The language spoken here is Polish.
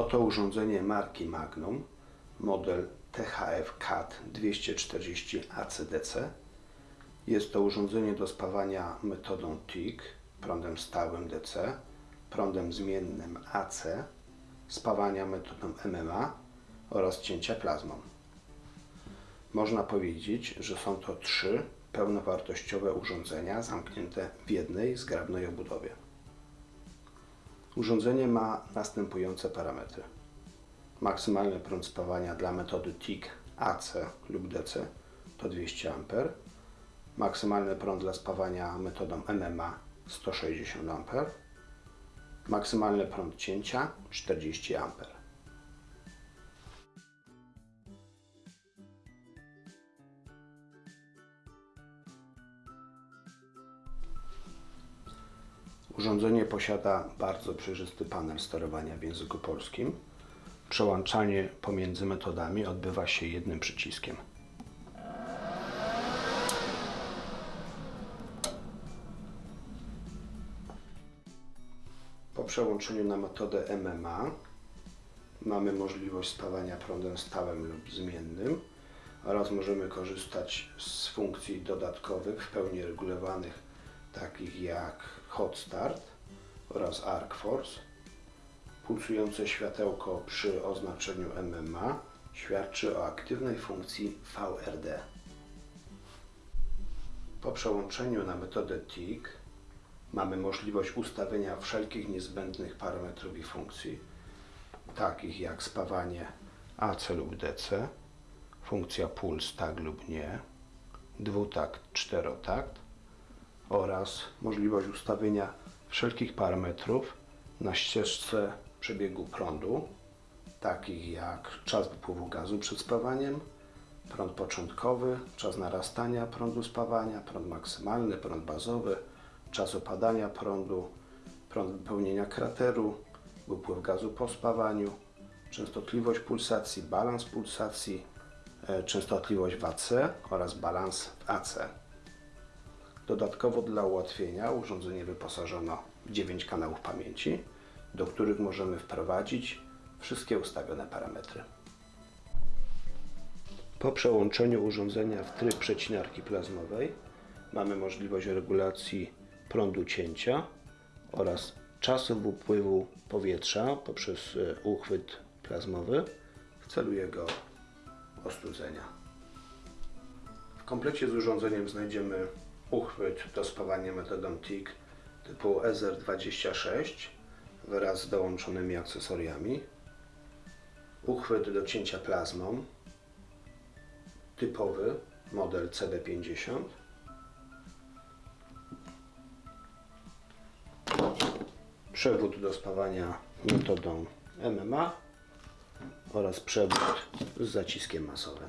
Oto urządzenie marki Magnum, model THF CAT 240 ACDC. Jest to urządzenie do spawania metodą TIG, prądem stałym DC, prądem zmiennym AC, spawania metodą MMA oraz cięcia plazmą. Można powiedzieć, że są to trzy pełnowartościowe urządzenia zamknięte w jednej zgrabnej obudowie. Urządzenie ma następujące parametry. Maksymalny prąd spawania dla metody TIG AC lub DC to 200 A. Maksymalny prąd dla spawania metodą MMA 160 A. Maksymalny prąd cięcia 40 A. Urządzenie posiada bardzo przejrzysty panel sterowania w języku polskim. Przełączanie pomiędzy metodami odbywa się jednym przyciskiem. Po przełączeniu na metodę MMA mamy możliwość spawania prądem stałym lub zmiennym oraz możemy korzystać z funkcji dodatkowych w pełni regulowanych takich jak Hot Start oraz Arc Force. Pulsujące światełko przy oznaczeniu MMA świadczy o aktywnej funkcji VRD. Po przełączeniu na metodę TIG mamy możliwość ustawienia wszelkich niezbędnych parametrów i funkcji, takich jak spawanie AC lub DC, funkcja puls tak lub nie, dwutakt, czterotakt oraz możliwość ustawienia wszelkich parametrów na ścieżce przebiegu prądu, takich jak czas wypływu gazu przed spawaniem, prąd początkowy, czas narastania prądu spawania, prąd maksymalny, prąd bazowy, czas opadania prądu, prąd wypełnienia krateru, wypływ gazu po spawaniu, częstotliwość pulsacji, balans pulsacji, e, częstotliwość w AC oraz balans w AC. Dodatkowo dla ułatwienia urządzenie wyposażono w 9 kanałów pamięci, do których możemy wprowadzić wszystkie ustawione parametry. Po przełączeniu urządzenia w tryb przecinarki plazmowej mamy możliwość regulacji prądu cięcia oraz czasu upływu powietrza poprzez e, uchwyt plazmowy w celu jego ostudzenia. W komplecie z urządzeniem znajdziemy uchwyt do spawania metodą TIG typu SR26 wraz z dołączonymi akcesoriami, uchwyt do cięcia plazmą typowy model CB50 przewód do spawania metodą MMA oraz przewód z zaciskiem masowym.